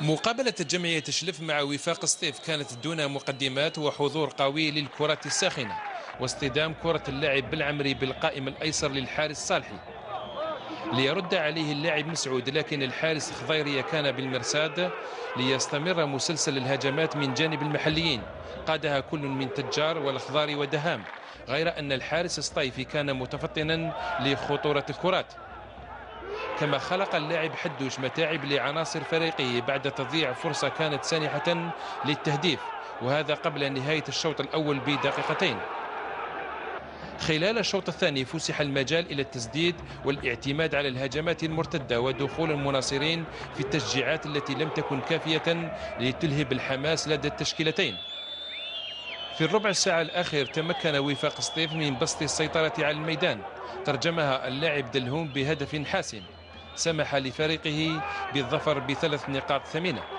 مقابلة جمعية شلف مع وفاق سطيف كانت دون مقدمات وحضور قوي للكرة الساخنة واصطدام كرة اللاعب بالعمري بالقائم الأيسر للحارس صالحي. ليرد عليه اللاعب مسعود لكن الحارس خضيرية كان بالمرساد ليستمر مسلسل الهجمات من جانب المحليين. قادها كل من تجار والخضار ودهام غير أن الحارس الصيفي كان متفطنا لخطورة الكرات. كما خلق اللاعب حدوش متاعب لعناصر فريقه بعد تضييع فرصة كانت سانحة للتهديف وهذا قبل نهاية الشوط الأول بدقيقتين. خلال الشوط الثاني فسح المجال إلى التسديد والاعتماد على الهجمات المرتدة ودخول المناصرين في التشجيعات التي لم تكن كافية لتلهب الحماس لدى التشكيلتين. في الربع الساعة الأخير تمكن وفاق سطيف من بسط السيطرة على الميدان ترجمها اللاعب دلهوم بهدف حاسم. سمح لفريقه بالظفر بثلاث نقاط ثمينة.